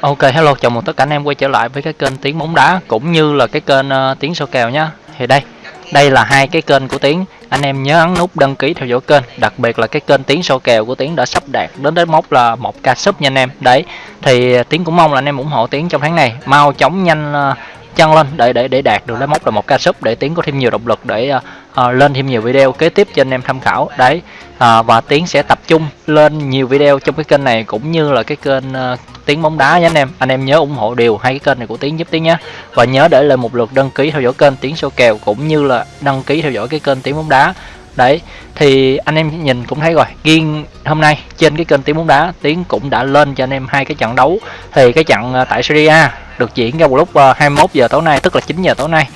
Ok hello chào mừng tất cả anh em quay trở lại với cái kênh tiếng bóng đá cũng như là cái kênh uh, tiếng số kèo nhá. Thì đây, đây là hai cái kênh của tiếng. Anh em nhớ ấn nút đăng ký theo dõi kênh, đặc biệt là cái kênh tiếng số kèo của tiếng đã sắp đạt đến đến mốc là một k sub nha anh em. Đấy, thì tiếng cũng mong là anh em ủng hộ tiếng trong tháng này mau chóng nhanh ờ, uh, chân lên để để để đạt được đến mốc là một ca sub để tiến có thêm nhiều động lực để uh, uh, lên thêm nhiều video kế tiếp cho anh em tham khảo đấy uh, và tiến sẽ tập trung lên nhiều video trong cái kênh này cũng như là cái kênh uh, tiếng bóng đá nhé anh em. Anh em nhớ ủng hộ điều hai cái kênh này của tiến giúp tiến nhé. Và nhớ để lại một lượt đăng ký theo dõi kênh tiến số kèo cũng như là đăng ký theo dõi cái kênh tiếng bóng đá. Đấy, thì anh em nhìn cũng thấy rồi. Riêng hôm nay trên cái kênh tiếng bóng đá, tiến cũng đã lên cho anh em hai cái trận đấu. Thì cái trận à, tại Serie A được diễn ra vào lúc à, 21 giờ tối nay, tức là 9 giờ tối nay.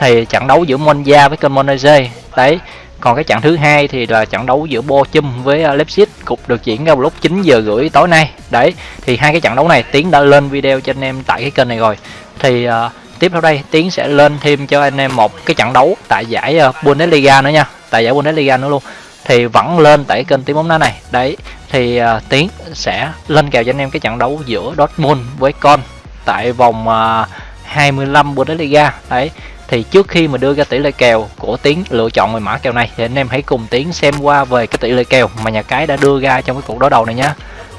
Thì trận đấu giữa Monza với kênh Monaze đấy còn cái trận thứ hai thì là trận đấu giữa Bochum với à, Leipzig cục được diễn ra vào lúc 9 giờ rưỡi tối nay. Đấy thì hai cái trận đấu này tiến đã lên video cho anh em tại cái kênh này rồi. Thì uh, tiếp theo đây tiến sẽ lên thêm cho anh em một cái trận đấu tại giải uh, Bundesliga nữa nha. Tại giải Bundesliga nữa luôn. Thì vẫn lên tại kênh tiếng bóng đá này. Đấy thì uh, tiến sẽ lên kèo cho anh em cái trận đấu giữa Dortmund với con tại vòng uh, 25 Bundesliga. Đấy thì trước khi mà đưa ra tỷ lệ kèo của tiến lựa chọn về mã kèo này thì anh em hãy cùng tiến xem qua về cái tỷ lệ kèo mà nhà cái đã đưa ra trong cái cuộc đối đầu này nhá.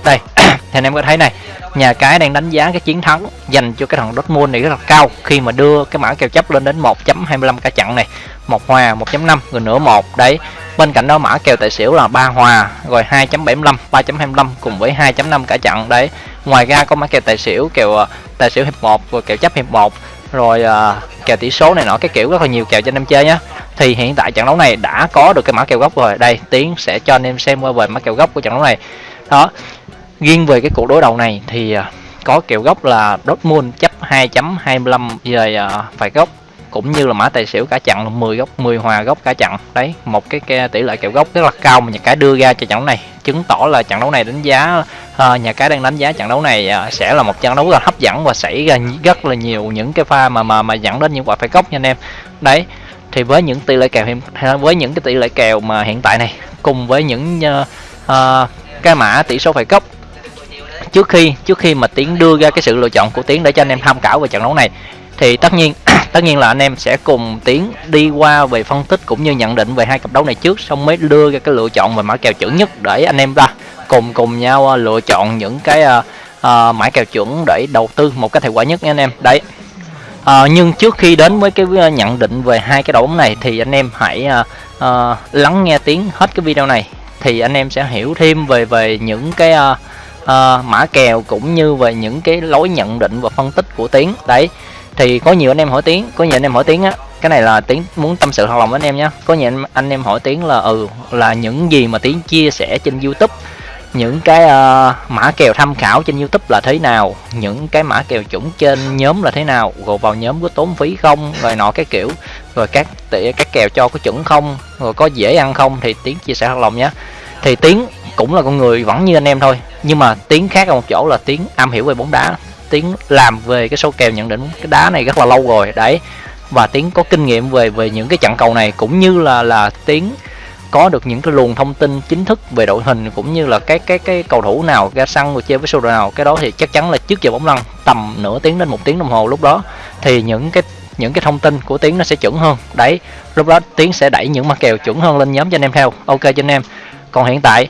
Đây thì anh em có thấy này nhà cái đang đánh giá cái chiến thắng dành cho cái thằng Dortmund này rất là cao khi mà đưa cái mã kèo chấp lên đến 1.25 cả chặn này. Một hòa 1.5 rồi nửa một đấy. Bên cạnh đó mã kèo tài xỉu là ba hòa rồi 2.75 3.25 cùng với 2.5 cả chặn đấy. Ngoài ra có mã kèo tài xỉu kèo ờ, tài xỉu hiệp 1 rồi kèo chấp hiệp 1 rồi uh, kèo tỷ số này nọ cái kiểu rất là nhiều kèo cho anh em chơi nhá. Thì hiện tại trận đấu này đã có được cái mã kèo gốc rồi. Đây tiến sẽ cho anh em xem qua về mã kèo gốc của trận đấu này. Đó riêng về cái cuộc đối đầu này thì à, có kèo gốc là Dortmund chấp 2.25 về uh, phải gốc cũng như là mã tài xỉu cả chặn là 10 góc 10 hòa góc cả chặn đấy một cái, cái tỷ lệ kèo góc rất là cao mà nhà cái đưa ra cho trận đấu này. Chứng tỏ là trận đấu này đánh giá uh, nhà cái đang đánh giá trận đấu này uh, sẽ là một trận đấu rất là hấp dẫn và xảy ra rất là nhiều những cái pha mà mà mà dẫn đến những quả phải góc nha anh em. Đấy thì với những tỷ lệ kèo hiện với những cái tỷ lệ kèo mà hiện tại này cùng với những uh, uh, cái mã tỷ số phải góc trước khi trước khi mà tiến đưa ra cái sự lựa chọn của tiến để cho anh em tham khảo về trận đấu này thì tất nhiên tất nhiên là anh em sẽ cùng tiến đi qua về phân tích cũng như nhận định về hai cặp đấu này trước xong mới đưa ra cái lựa chọn về mã kèo chuẩn nhất để anh em ta cùng cùng nhau ờ, lựa chọn những cái uh, uh, mã kèo chuẩn để đầu tư một cách hiệu quả nhất nha anh em. Đấy. Uh, nhưng trước khi đến với cái nhận định về hai cái đấu này thì anh em hãy uh, uh, lắng nghe tiếng hết cái video này thì anh em sẽ hiểu thêm về về những cái uh, uh, mã kèo cũng như về những cái lối nhận định và phân tích của tiếng đấy thì có nhiều anh em hỏi tiếng có nhiều anh em hỏi tiếng á. Cái này là tiếng muốn tâm sự thật lòng với anh em nhé có nhiều anh, anh em hỏi tiếng là ừ là những gì mà tiếng chia sẻ trên youtube? Những cái uh, mã kèo tham khảo trên youtube là thế nào? Những cái mã kèo chuẩn trên nhóm là thế nào? Gồm vào nhóm có tốn phí không? Rồi nọ cái kiểu. Rồi các các kèo cho có chuẩn không? Rồi có dễ ăn không? Thì tiếng chia sẻ thật lòng nhé thì tiếng cũng là con người vẫn như anh em thôi. Nhưng mà tiếng khác ở một chỗ là tiếng am hiểu về bóng đá tiến làm về cái số kèo nhận định cái đá này rất là lâu rồi, đấy. Và tiến có kinh nghiệm về về những cái trận cầu này, cũng như là là tiến có được những cái luồng thông tin chính thức về đội hình, cũng như là cái cái cái cầu thủ nào ra sân rồi chơi với số đội nào, cái đó thì chắc chắn là trước giờ bóng lăn tầm nửa tiếng đến một tiếng đồng hồ lúc đó, thì những cái những cái thông tin của tiến nó sẽ chuẩn hơn, đấy. Lúc đó tiến sẽ đẩy những mặt kèo chuẩn hơn lên nhóm cho anh em theo. Ok cho anh em. Còn hiện tại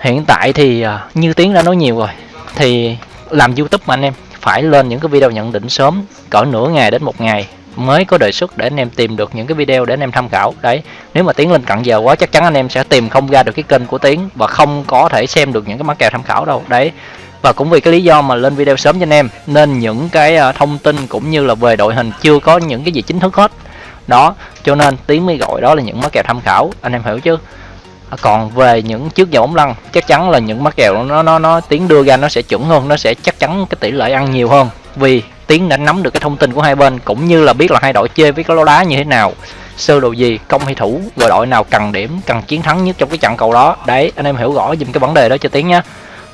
hiện tại thì à, như tiến đã nói nhiều rồi, thì làm youtube mà anh em. Phải lên những cái video nhận định sớm, cỡ nửa ngày đến một ngày mới có đề xuất để anh em tìm được những cái video để anh em tham khảo. Đấy, nếu mà tiến lên cận giờ quá, chắc chắn anh em sẽ tìm không ra được cái kênh của tiến và không có thể xem được những cái mã kèo tham khảo đâu. Đấy, và cũng vì cái lý do mà lên video sớm cho anh em, nên những cái ờ, thông tin cũng như là về đội hình chưa có những cái gì chính thức hết. Đó, cho nên tiến mới gọi đó là những mã kèo tham khảo, anh em hiểu chứ? À, còn về những trước giờ bóng lăn, chắc chắn là những mắc kèo nó nó nó tiếng đưa ra nó sẽ chuẩn hơn, nó sẽ chắc chắn cái tỷ lệ ăn nhiều hơn. Vì tiếng đã nắm được cái thông tin của hai bên, cũng như là biết là hai đội chơi với cái lô đá như thế nào, sơ đồ gì, công hay thủ rồi đội nào cần điểm, cần chiến thắng nhất trong cái trận cầu đó. Đấy, anh em hiểu rõ dùm cái vấn đề đó cho tiếng nhá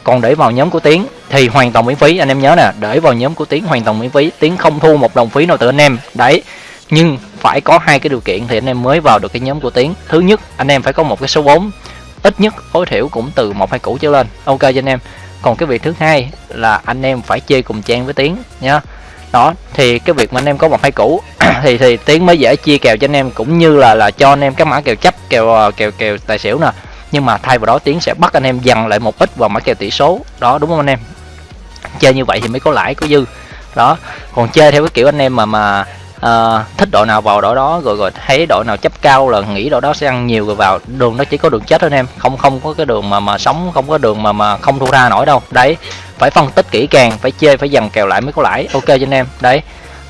còn để vào nhóm của tiến thì hoàn toàn miễn phí, anh em nhớ nè, để vào nhóm của tiến hoàn toàn miễn phí. Tiến không thu một đồng phí nào từ anh em. Đấy nhưng phải có hai cái điều kiện thì anh em mới vào được cái nhóm của tiến. Thứ nhất, anh em phải có một cái số vốn. Ít nhất tối thiểu cũng từ một hai củ trở lên. Ok cho anh em. Còn cái việc thứ hai là anh em phải chơi cùng trang với tiến nhá. Đó, thì cái việc mà anh em có một hai cũ thì thì tiến mới dễ chia kèo cho anh em, cũng như là là cho anh em các mã kèo chấp, kèo ờ, kèo kèo tài xỉu nè. Nhưng mà thay vào đó tiến sẽ bắt anh em dằn lại một ít vào mã kèo tỷ số. Đó, đúng không anh em? Chơi như vậy thì mới có lãi, có dư. Đó, còn chơi theo cái kiểu anh em mà mà uh, thích đội nào vào đội đó rồi rồi thấy đội nào chấp cao là nghĩ đội đó sẽ ăn nhiều rồi vào. Đường nó chỉ có đường chết thôi em. Không không có cái đường mà mà sống không có đường mà mà không thu ra nổi đâu. Đấy phải phân tích kỹ càng phải chơi phải dằn kèo lại mới có lãi. Ok cho anh em. Đấy.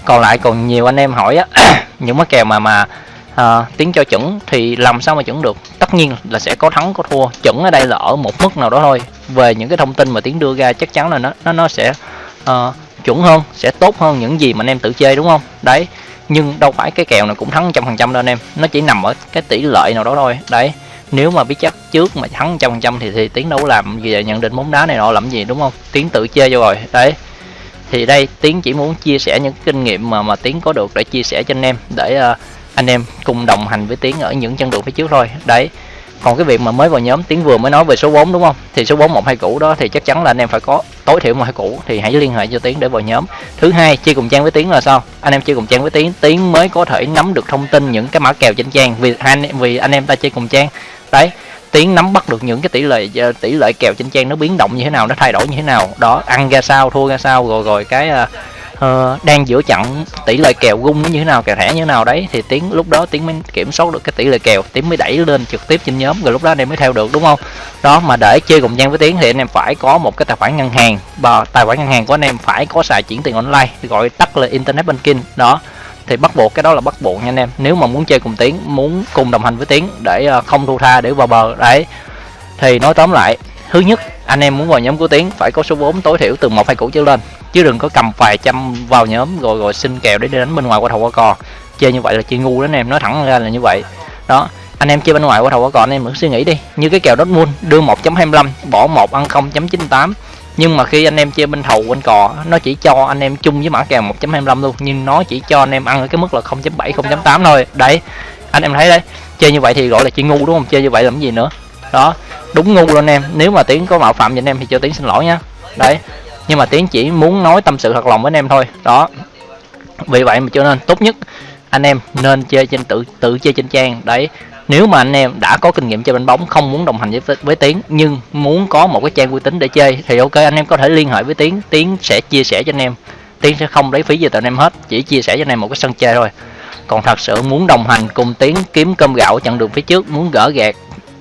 Còn lại còn nhiều anh em hỏi á những cái kèo mà mà ờ, à, tiếng cho chuẩn thì làm sao mà chuẩn được? Tất nhiên là sẽ có thắng có thua. Chuẩn ở đây là ở một mức nào đó thôi. Về những cái thông tin mà tiếng đưa ra chắc chắn là nó nó nó sẽ uh, chuẩn hơn sẽ tốt hơn những gì mà anh em tự chơi đúng không? Đấy nhưng đâu phải cái kèo này cũng thắng trăm phần trăm đâu anh em. Nó chỉ nằm ở cái tỷ lệ nào đó thôi. Đấy nếu mà biết chắc trước mà thắng trăm phần trăm thì thì tiến đâu làm gì nhận định bóng đá này nọ làm gì đúng không? Tiến tự chơi vô rồi. Đấy thì đây tiến chỉ muốn chia sẻ những kinh nghiệm mà mà tiến có được để chia sẻ cho anh em để uh, anh em cùng đồng hành với tiến ở những chân đường phía trước thôi. Đấy còn cái việc mà mới vào nhóm tiến vừa mới nói về số 4 đúng không? Thì số 4 một hai cũ đó thì chắc chắn là anh em phải có tối thiểu một hai cũ thì hãy liên hệ cho tiến để vào nhóm. Thứ hai, chơi cùng trang với tiến là sao? Anh em chơi cùng trang với tiến tiến mới có thể nắm được thông tin những cái mã kèo trên trang vì anh em vì anh em ta chơi cùng trang. Đấy, tiến nắm bắt được những cái tỷ lệ ờ, tỷ lệ kèo trên trang nó biến động như thế nào, nó thay đổi như thế nào. Đó, ăn ra sao, thua ra sao, rồi rồi cái ờ, uh, đang giữa chặn tỷ lệ kèo gung nó như thế nào kèo thẻ như thế nào đấy thì tiến lúc đó tiến mới kiểm soát được cái tỷ lệ kèo. Tiến mới đẩy lên trực tiếp trên nhóm rồi lúc đó anh em mới theo được đúng không? Đó mà để chơi cùng gian với tiến thì anh em phải có một cái tài khoản ngân hàng. Và tài khoản ngân hàng của anh em phải có xài chuyển tiền online gọi tắt là internet banking. Đó thì bắt buộc cái đó là bắt buộc nha anh em. Nếu mà muốn chơi cùng tiến muốn cùng đồng hành với tiến để ờ, không thu tha để vào bờ đấy. Thì nói tóm lại thứ nhất anh em muốn vào nhóm của tiến phải có số vốn tối thiểu từ một hai củ trở lên. Chứ đừng có cầm vài trăm vào nhóm rồi rồi xin kèo để đi đánh bên ngoài qua thầu qua cò. Chơi như vậy là chơi ngu đó, anh em. Nói thẳng ra là như vậy. Đó, anh em chơi bên ngoài qua thầu qua cò, anh em cứ suy nghĩ đi. Như cái kèo Dortmund, đưa 1.25 bỏ một, ăn 0.98 nhưng mà khi anh em chơi bên thầu bên cò, nó chỉ cho anh em chung với mã kèo 1.25 luôn. Nhưng nó chỉ cho anh em ăn ở cái mức là 0.7 0.8 thôi. Đấy, anh em thấy đấy. Chơi như vậy thì gọi là chơi ngu, đúng không? Chơi như vậy làm gì nữa? Đó, đúng ngu luôn anh em. Nếu mà tiến có mạo phạm với anh em thì cho tiến xin lỗi nha. Đấy, nhưng mà tiến chỉ muốn nói tâm sự thật lòng với anh em thôi. Đó, vì vậy mà cho nên tốt nhất anh em nên chơi trên tự tự chơi trên trang. Đấy, nếu mà anh em đã có kinh nghiệm chơi bánh bóng, không muốn đồng hành với với tiến, nhưng muốn có một cái trang uy tín để chơi thì ok, anh em có thể liên hệ với tiến. Tiến sẽ chia sẻ cho anh em. Tiến sẽ không lấy phí gì từ anh em hết, chỉ chia sẻ cho anh em một cái sân chơi thôi. Còn thật sự muốn đồng hành cùng tiến kiếm cơm gạo chặn đường phía trước, muốn gỡ gạt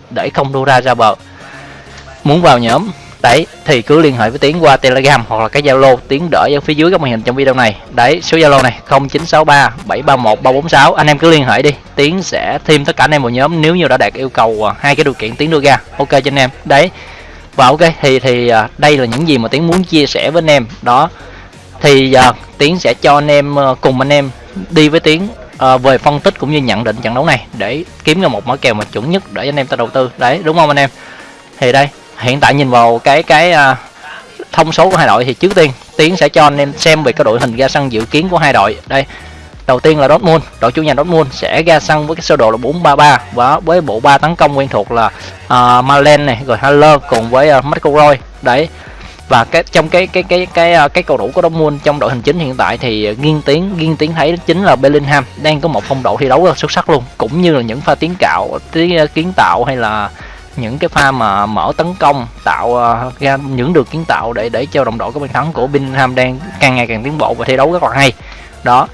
để không đua ra ra bờ. Muốn vào nhóm đấy thì cứ liên hệ với tiến qua telegram hoặc là cái zalo. Tiến đỡ ở phía dưới các màn hình trong video này. Đấy số zalo này 0963 731 346 anh em cứ liên hệ đi tiến sẽ thêm tất cả anh em vào nhóm nếu như đã đạt yêu cầu à, hai cái điều kiện tiến đưa ra. Ok cho anh em. Đấy và ok thì thì à, đây là những gì mà tiến muốn chia sẻ với anh em. Đó thì uh, tiến sẽ cho anh em uh, cùng anh em đi với tiến. Ờ, về phân tích cũng như nhận định trận đấu này để kiếm ra một mã kèo mà chuẩn nhất để anh em ta đầu tư. Đấy đúng không anh em? Thì đây hiện tại nhìn vào cái cái uh, thông số của hai đội thì trước tiên tiến sẽ cho anh em xem về cái đội hình ra sân dự kiến của hai đội. Đây đầu tiên là Dortmund đội chủ nhà Dortmund sẽ ra sân với cái sơ đồ là 433 và với bộ ba tấn công quen thuộc là uh, Malen này rồi Haller cùng với à, uh, McElroy đấy và cái trong cái cái cái cái cái, cái cầu thủ của Dortmund trong đội hình chính hiện tại thì ờ, nghiêng tiến nghiêng tiến thấy chính là Bellingham đang có một phong độ thi đấu rất xuất sắc luôn. Cũng như là những pha tiến cạo tiến ờ, kiến tạo hay là những cái pha mà mở tấn công tạo uh, ra những đường kiến tạo để để cho đồng đội có bàn thắng của Bellingham đang càng ngày càng tiến bộ và thi đấu rất là hay. Đó.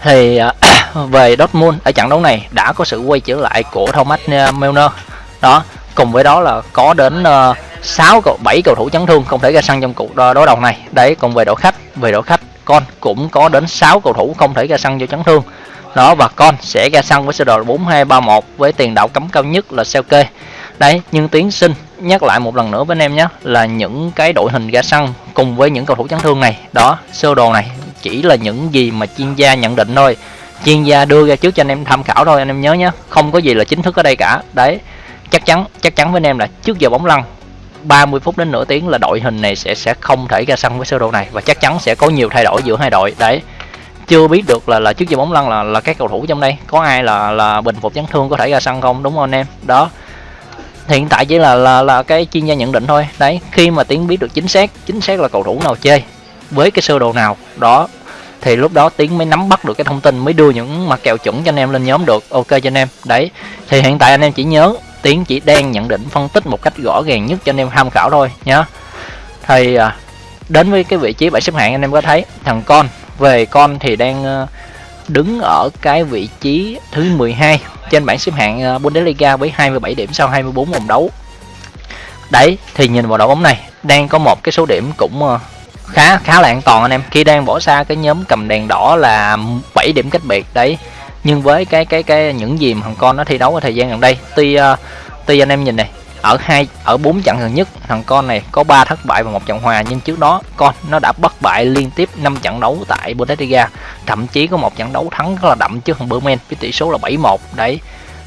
Thì uh, về Dortmund ở trận đấu này đã có sự quay trở lại của Thomas Milner đó. Cùng với đó là có đến uh, 6 cầu 7 cầu thủ chấn thương không thể ra sân trong cuộc đối đầu này. Đấy, còn về đội khách, về đội khách, con cũng có đến 6 cầu thủ không thể ra sân do chấn thương. Đó, và con sẽ ra sân với sơ đồ 4231 với tiền đạo cấm cao nhất là Selke. Đấy, nhưng tiến sinh nhắc lại một lần nữa với anh em nhé, là những cái đội hình ra sân cùng với những cầu thủ chấn thương này, đó, sơ đồ này chỉ là những gì mà chuyên gia nhận định thôi. Chuyên gia đưa ra trước cho anh em tham khảo thôi, anh em nhớ nhé. Không có gì là chính thức ở đây cả. Đấy, chắc chắn chắc chắn với anh em là trước giờ bóng lăn 30 phút đến nửa tiếng là đội hình này sẽ sẽ không thể ra sân với sơ đồ này. Và chắc chắn sẽ có nhiều thay đổi giữa hai đội. Đấy. Chưa biết được là là trước giờ bóng lăn là là các cầu thủ trong đây. Có ai là là bình phục chấn thương có thể ra sân không? Đúng không anh em? Đó. Hiện tại chỉ là là là cái chuyên gia nhận định thôi. Đấy. Khi mà tiến biết được chính xác chính xác là cầu thủ nào chơi với cái sơ đồ nào, đó, thì lúc đó tiến mới nắm bắt được cái thông tin, mới đưa những mặt kèo chuẩn cho anh em lên nhóm được. Ok cho anh em. Đấy. Thì hiện tại anh em chỉ nhớ tiến chỉ đang nhận định phân tích một cách rõ ràng nhất cho anh em tham khảo thôi, nhá. Thì à, đến với cái vị trí bảng xếp hạng anh em có thấy, thằng con, về con thì đang ờ, đứng ở cái vị trí thứ 12 trên bảng xếp hạng ờ, Bundesliga với 27 điểm sau 24 vòng đấu. Đấy, thì nhìn vào đội bóng này, đang có một cái số điểm cũng ờ, khá khá là an toàn anh em. Khi đang bỏ xa cái nhóm cầm đèn đỏ là 7 điểm cách biệt, đấy nhưng với cái cái cái những gì mà thằng con nó thi đấu ở thời gian gần đây tuy uh, tuy anh em nhìn này ở hai ở bốn trận gần nhất thằng con này có 3 thất bại và một trận hòa nhưng trước đó con nó đã bất bại liên tiếp 5 trận đấu tại Bundesliga thậm chí có một trận đấu thắng rất là đậm trước thằng Bremen với tỷ số là 7-1 đấy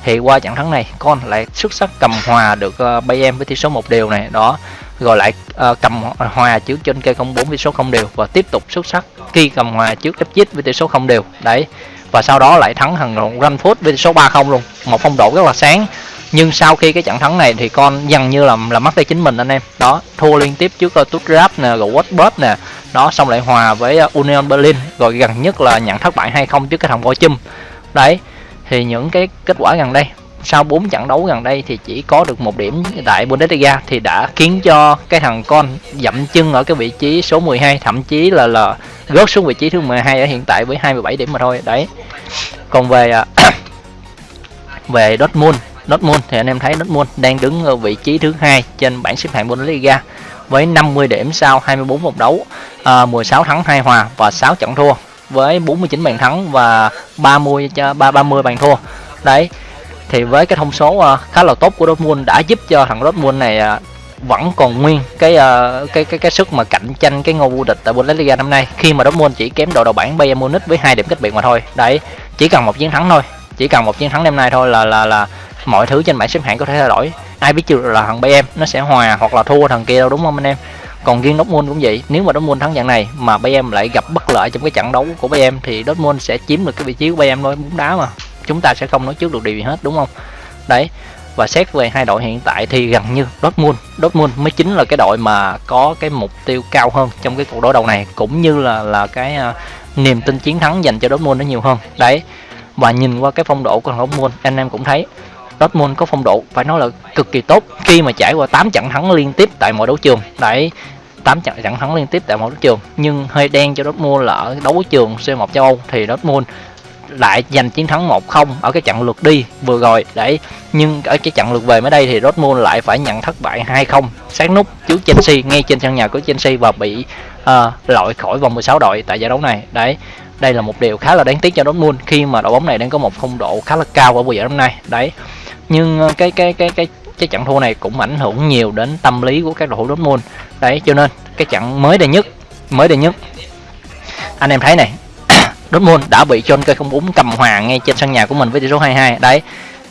thì qua trận thắng này con lại xuất sắc cầm hòa được ờ, uh, Bayern với tỷ số một đều này. Đó rồi lại uh, cầm hòa trước trên cây 04 với số không đều và tiếp tục xuất sắc khi cầm hòa trước FZ với tỷ số không đều. Đấy và sau đó lại thắng thằng Frankfurt với tỷ số 3-0 luôn. Một phong độ rất là sáng. Nhưng sau khi cái trận thắng này thì con dần như là là mất tay chính mình anh em. Đó thua liên tiếp trước ờ, uh, Stuttgart nè rồi Wolfsburg nè. Đó xong lại hòa với uh, Union Berlin rồi gần nhất là nhận thất bại 2-0 trước cái thằng Bochum đấy thì những cái kết quả gần đây sau 4 trận đấu gần đây thì chỉ có được một điểm tại Bundesliga thì đã khiến cho cái thằng con dậm chân ở cái vị trí số 12 thậm chí là là rớt xuống vị trí thứ 12 ở hiện tại với 27 điểm mà thôi. Đấy. Còn về à, về Dortmund Dortmund thì anh em thấy Dortmund đang đứng ở vị trí thứ hai trên bảng xếp hạng Bundesliga với 50 điểm sau 24 vòng đấu, à, 16 thắng 2 hòa và 6 trận thua với 49 bàn thắng và 30 cho 3 30 bàn thua. Đấy. Thì với cái thông số uh, khá là tốt của Dortmund đã giúp cho thằng Dortmund này uh, vẫn còn nguyên cái uh, cái cái cái sức mà cạnh tranh cái ngôi vô địch tại Bundesliga năm nay khi mà Dortmund chỉ kém đội đầu bảng Bayern Munich với hai điểm cách biệt mà thôi. Đấy, chỉ cần một chiến thắng thôi, chỉ cần một chiến thắng đêm nay thôi là là là mọi thứ trên bảng xếp hạng có thể thay đổi ai biết chưa là thằng Bayern nó sẽ hòa hoặc là thua thằng kia đâu đúng không anh em còn riêng Dortmund cũng vậy nếu mà Dortmund thắng trận này mà Bayern lại gặp bất lợi trong cái trận đấu của Bayern thì Dortmund sẽ chiếm được cái vị trí của Bayern thôi bóng đá mà. Chúng ta sẽ không nói trước được điều gì hết đúng không? Đấy và xét về hai đội hiện tại thì gần như Dortmund Dortmund mới chính là cái đội mà có cái mục tiêu cao hơn trong cái cuộc đối đầu này cũng như là là cái uh, niềm tin chiến thắng dành cho Dortmund nó nhiều hơn. Đấy và nhìn qua cái phong độ của thằng Dortmund anh em cũng thấy Dortmund có phong độ phải nói là cực kỳ tốt. Khi mà trải qua 8 trận thắng liên tiếp tại mọi đấu trường đấy 8 trận trận thắng liên tiếp tại mọi đấu trường nhưng hơi đen cho Dortmund là ở đấu trường C1 châu Âu thì Dortmund lại giành chiến thắng 1-0 ở cái trận lượt đi vừa rồi đấy. Nhưng ở cái trận lượt về mới đây thì Dortmund lại phải nhận thất bại 2-0 sát nút trước Chelsea ngay trên sân nhà của Chelsea và bị ờ, uh, loại khỏi vòng 16 đội tại giải đấu này đấy. Đây là một điều khá là đáng tiếc cho Dortmund khi mà đội bóng này đang có một phong độ khá là cao ở mùa giải năm nay đấy nhưng ờ, cái cái cái cái cái trận thua này cũng ảnh hưởng nhiều đến tâm lý của các đội thủ Dortmund. Đấy, cho nên cái trận mới đây nhất, mới đây nhất, anh em thấy này, Dortmund đã bị John cây không bốn cầm hòa ngay trên sân nhà của mình với tỷ số 22 đấy,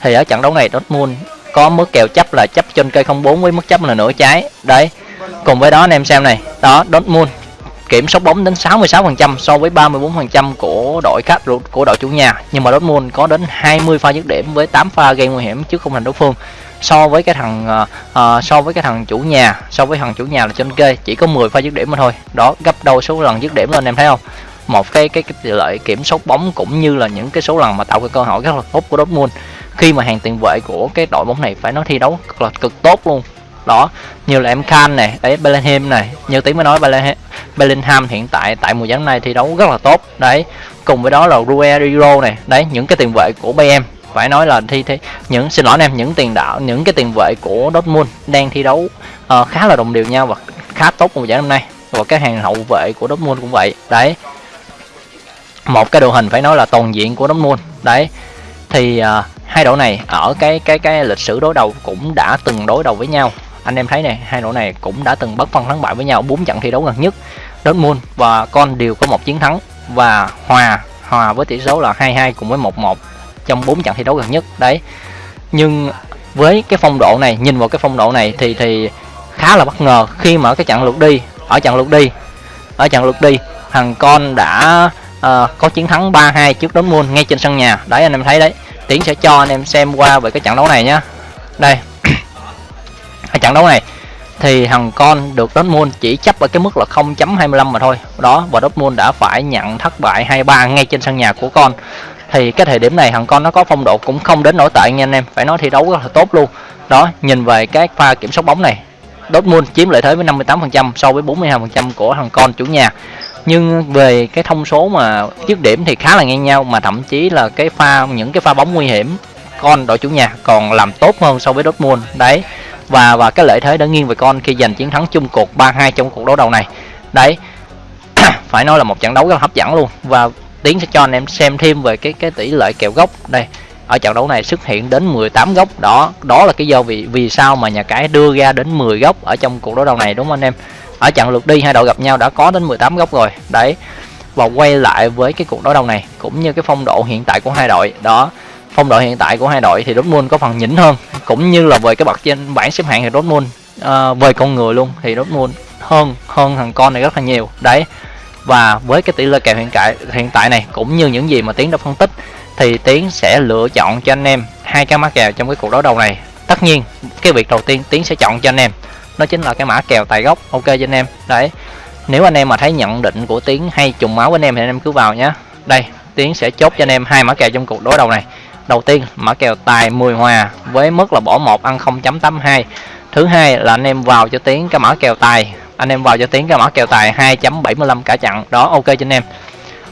thì ở trận đấu này Dortmund có mức kèo chấp là chấp trên cây không bốn với mức chấp là nửa trái. Đấy, cùng với đó anh em xem này, đó, Dortmund kiểm soát bóng đến 66% so với 34% của đội khách của đội chủ nhà. Nhưng mà Dortmund có đến 20 pha dứt điểm với 8 pha gây nguy hiểm trước khung thành đối phương. So với cái thằng uh, so với cái thằng chủ nhà so với thằng chủ nhà là trên kê chỉ có 10 pha dứt điểm mà thôi. Đó gấp đôi số lần dứt điểm lên em thấy không? Một cái cái, cái lợi kiểm soát bóng cũng như là những cái số lần mà tạo cái cơ hội rất là tốt của Dortmund. Khi mà hàng tiền vệ của cái đội bóng này phải nói thi đấu cực là cực tốt luôn đó như là em Khan này đấy Bellingham này như tiếng mới nói Bellingham hiện tại tại mùa giải này thi đấu rất là tốt. Đấy cùng với đó là Ruero này đấy những cái tiền vệ của BM phải nói là thi thế những xin lỗi em những tiền đạo những cái tiền vệ của Dortmund đang thi đấu uh, khá là đồng đều nhau và khá tốt mùa giải năm nay. Và các hàng hậu vệ của Dortmund cũng vậy đấy. Một cái đội hình phải nói là toàn diện của Dortmund đấy. Thì uh, hai đội này ở cái cái cái lịch sử đối đầu cũng đã từng đối đầu với nhau anh em thấy này hai đội này cũng đã từng bất phân thắng bại với nhau bốn trận thi đấu gần nhất. Dortmund và con đều có một chiến thắng và hòa hòa với tỷ số là 2-2 cùng với 1-1 trong bốn trận thi đấu gần nhất. Đấy. Nhưng với cái phong độ này nhìn vào cái phong độ này thì thì khá là bất ngờ khi mà cái trận lượt đi ở trận lượt đi ở trận lượt đi thằng con đã uh, có chiến thắng 3-2 trước Dortmund ngay trên sân nhà. Đấy anh em thấy đấy. Tiến sẽ cho anh em xem qua về cái trận đấu này nhá. Đây ở trận đấu này thì thằng con được Dortmund chỉ chấp ở cái mức là 0.25 mà thôi. Đó, và Dortmund đã phải nhận thất bại 2-3 ngay trên sân nhà của con. Thì cái thời điểm này thằng con nó có phong độ cũng không đến nổi tệ nha anh em. Phải nói thi đấu rất là tốt luôn. Đó, nhìn về cái pha kiểm soát bóng này, Dortmund chiếm lợi thế với 58% so với 42% của thằng con chủ nhà. Nhưng về cái thông số mà dứt điểm thì khá là ngang nhau, mà thậm chí là cái pha, những cái pha bóng nguy hiểm con đội chủ nhà còn làm tốt hơn so với Dortmund. Đấy và và cái lợi thế đã nghiêng về con khi giành chiến thắng chung cuộc 3-2 trong cuộc đấu đầu này. Đấy, phải nói là một trận đấu rất là hấp dẫn luôn. Và tiến sẽ cho anh em xem thêm về cái cái tỷ lệ kèo gốc. Đây, ở trận đấu này xuất hiện đến 18 góc. Đó đó là cái do vì vì sao mà nhà cái đưa ra đến 10 góc ở trong cuộc đấu đầu này, đúng không anh em? Ở trận lượt đi, hai đội gặp nhau đã có đến 18 góc rồi. Đấy, và quay lại với cái cuộc đấu đầu này, cũng như cái phong độ hiện tại của hai đội. Đó phong độ hiện tại của hai đội thì Dortmund có phần nhỉnh hơn cũng như là về cái bậc trên bảng xếp hạng thì Dortmund uh, về con người luôn thì Dortmund hơn hơn thằng con này rất là nhiều. Đấy và với cái tỷ lệ kèo hiện tại hiện tại này cũng như những gì mà tiến đã phân tích thì tiến sẽ lựa chọn cho anh em hai cái mã kèo trong cái cuộc đấu đầu này. Tất nhiên cái việc đầu tiên tiến sẽ chọn cho anh em nó chính là cái mã kèo tài gốc ok cho anh em. Đấy nếu anh em mà thấy nhận định của tiến hay trùng máu với anh em thì anh em cứ vào nhé đây tiến sẽ chốt cho anh em hai mã kèo trong cuộc đối đầu này đầu tiên, mã kèo tài 10 hòa, với mức là bỏ một ăn 0.82 thứ hai là anh em vào cho tiến cái mã kèo tài. Anh em vào cho tiến cái mã kèo tài 2.75 cả chặn. Đó, ok cho anh em.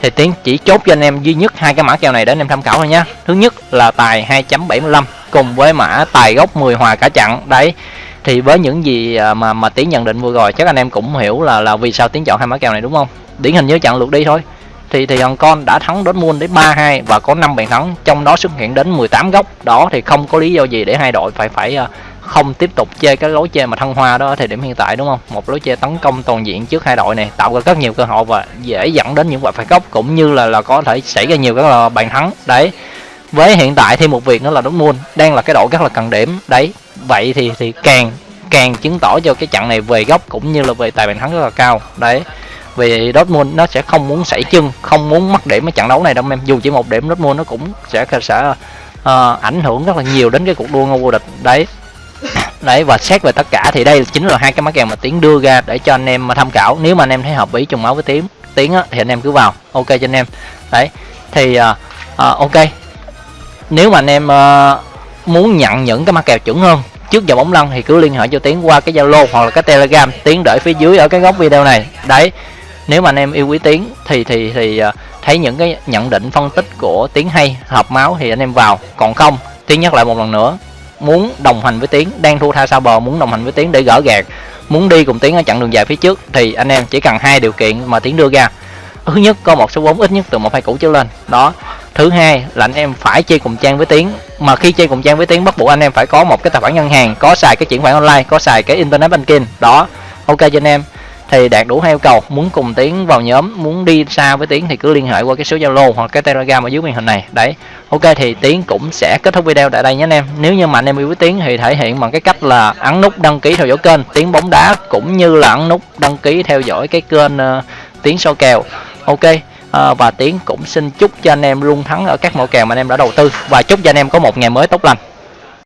Thì tiến chỉ chốt cho anh em duy nhất hai cái mã kèo này để anh em tham khảo thôi nhé thứ nhất là tài 2.75 cùng với mã tài gốc 10 hòa cả chặn. Đấy, thì với những gì à, mà mà tiến nhận định vừa rồi, chắc anh em cũng hiểu là là vì sao tiến chọn hai mã kèo này, đúng không? Điển hình như chặn lượt đi thôi thì thì thằng con đã thắng Dortmund đến 3-2 và có 5 bàn thắng, trong đó xuất hiện đến 18 góc. Đó, thì không có lý do gì để hai đội phải phải ờ, không tiếp tục chơi cái lối chơi mà thăng hoa đó thì thời điểm hiện tại, đúng không? Một lối chơi tấn công toàn diện trước hai đội này, tạo ra rất nhiều cơ hội và dễ dẫn đến những quả phạt góc, cũng như là là có thể xảy ra nhiều các ờ, bàn thắng. Đấy, với hiện tại thêm một việc nữa là Dortmund đang là cái đội rất là cần điểm. Đấy, vậy thì thì càng càng chứng tỏ cho cái trận này về góc cũng như là về tài bàn thắng rất là cao. Đấy vì Dortmund nó sẽ không muốn sảy chân không muốn mất điểm ở trận đấu này đâu em dù chỉ một điểm Dortmund nó cũng sẽ sẽ uh, ảnh hưởng rất là nhiều đến cái cuộc đua ngôi vô địch. Đấy. Đấy và xét về tất cả thì đây chính là hai cái mã kèo mà tiến đưa ra để cho anh em mà tham khảo. Nếu mà anh em thấy hợp ý trùng máu với tiến tiến á, thì anh em cứ vào. Ok cho anh em. Đấy. Thì uh, uh, ok. Nếu mà anh em uh, muốn nhận những cái mã kèo chuẩn hơn trước giờ bóng lăn thì cứ liên hệ cho tiến qua cái zalo hoặc là cái telegram. Tiến đợi phía dưới ở cái góc video này. Đấy nếu mà anh em yêu quý tiến thì thì thì à, thấy những cái nhận định phân tích của tiến hay hợp máu thì anh em vào. Còn không tiến nhắc lại một lần nữa, muốn đồng hành với tiến, đang thua tha sao bờ, muốn đồng hành với tiến để gỡ gạt muốn đi cùng tiến ở chặng đường dài phía trước, thì anh em chỉ cần hai điều kiện mà tiến đưa ra. Thứ nhất, có một số vốn ít nhất từ một hai củ trở lên. Đó. Thứ hai là anh em phải chơi cùng trang với tiến, mà khi chơi cùng trang với tiến bắt buộc anh em phải có một cái tài khoản ngân hàng, có xài cái chuyển khoản online, có xài cái internet banking. Đó. Ok cho anh em thì đạt đủ hai yêu cầu. Muốn cùng tiến vào nhóm muốn đi xa với tiến thì cứ liên hệ qua cái số zalo hoặc cái telegram ở dưới màn hình này. Đấy. Ok thì tiến cũng sẽ kết thúc video tại đây nhé anh em. Nếu như mà anh em yêu với tiến thì thể hiện bằng cái cách là ấn nút đăng ký theo dõi kênh. Tiến bóng đá cũng như là ấn nút đăng ký theo dõi cái kênh uh, tiến so kèo. Ok à, và tiến cũng xin chúc cho anh em luôn thắng ở các mẫu kèo mà anh em đã đầu tư. Và chúc cho anh em có một ngày mới tốt lành.